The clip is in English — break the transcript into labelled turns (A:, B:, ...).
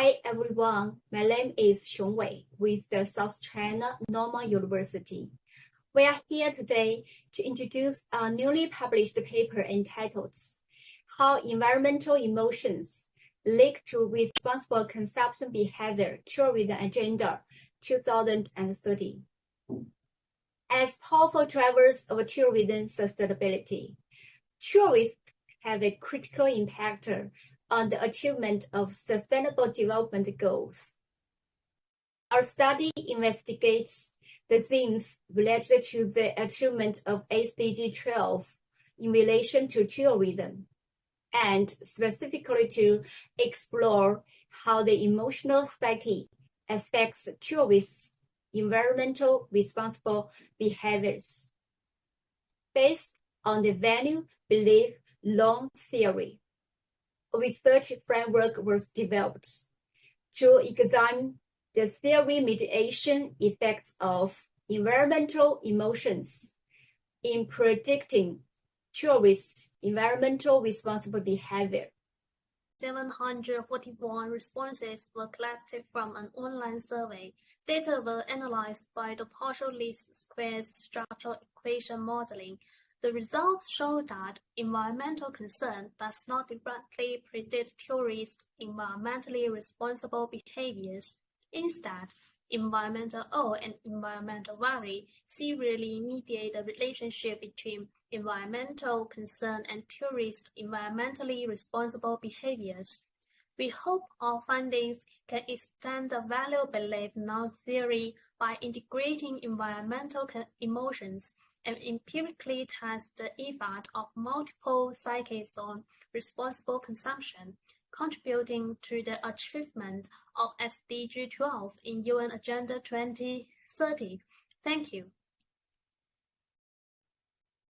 A: Hi everyone, my name is Xiong Wei with the South China Normal University. We are here today to introduce a newly published paper entitled How Environmental Emotions Link to Responsible Consumption Behavior Tourism Agenda 2030. As powerful drivers of tourism sustainability, tourists have a critical impact on the achievement of Sustainable Development Goals. Our study investigates the themes related to the achievement of SDG 12 in relation to tourism, and specifically to explore how the emotional psyche affects tourists' environmental responsible behaviors. Based on the value, belief, norm theory, research framework was developed to examine the theory mediation effects of environmental emotions in predicting tourists' environmental responsible behavior.
B: 741 responses were collected from an online survey. Data were analyzed by the partial least squares structural equation modeling the results show that environmental concern does not directly predict tourists' environmentally responsible behaviors. Instead, environmental awe and environmental worry serially mediate the relationship between environmental concern and tourist environmentally responsible behaviors. We hope our findings can extend the value belief norm theory by integrating environmental emotions and empirically test the effect of multiple psyches on responsible consumption, contributing to the achievement of SDG 12 in UN Agenda 2030. Thank you.